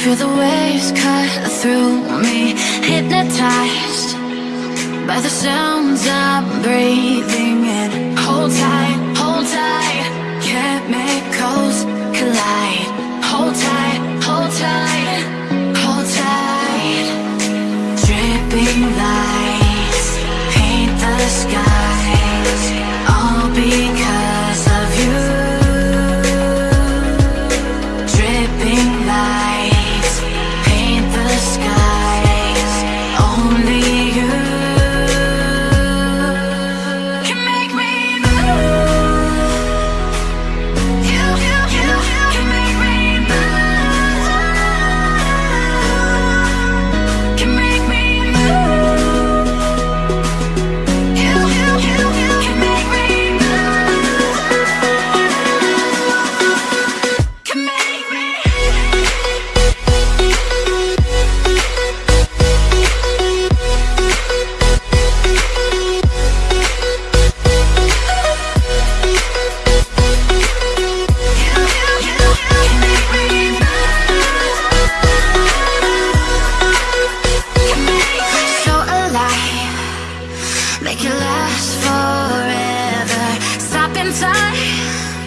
Feel the waves cut through me Hypnotized by the sounds I'm breathing in. Hold tight, hold tight Chemicals collide. Hold tight, hold tight, hold tight. Dripping lights paint the skies. All because inside.